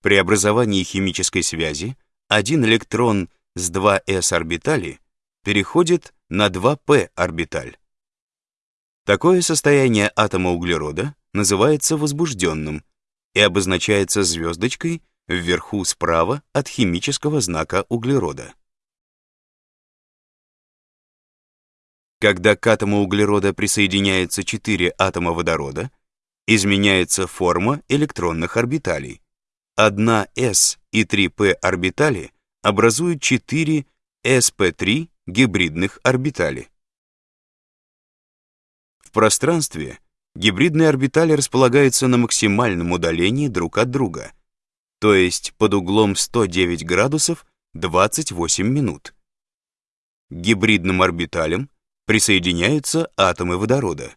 При образовании химической связи один электрон с 2s орбитали переходит на 2p орбиталь. Такое состояние атома углерода называется возбужденным и обозначается звездочкой вверху справа от химического знака углерода. Когда к атому углерода присоединяется 4 атома водорода, изменяется форма электронных орбиталей. Одна s и 3p орбитали образуют 4 sp3 гибридных орбитали. В пространстве гибридные орбитали располагаются на максимальном удалении друг от друга, то есть под углом 109 градусов 28 минут. К гибридным орбиталям присоединяются атомы водорода.